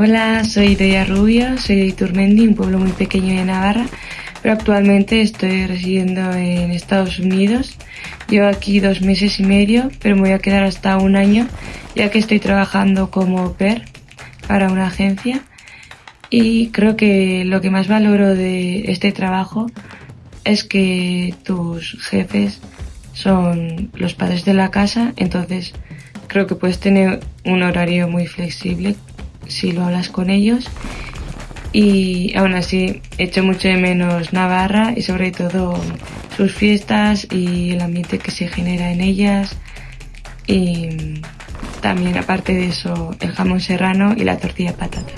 Hola, soy Deya Rubio, soy de Iturmendi, un pueblo muy pequeño de Navarra, pero actualmente estoy residiendo en Estados Unidos. Llevo aquí dos meses y medio, pero me voy a quedar hasta un año, ya que estoy trabajando como PER para una agencia. Y creo que lo que más valoro de este trabajo es que tus jefes son los padres de la casa, entonces creo que puedes tener un horario muy flexible si lo hablas con ellos. Y aún así echo mucho de menos Navarra y sobre todo sus fiestas y el ambiente que se genera en ellas. Y también aparte de eso el jamón serrano y la tortilla patata.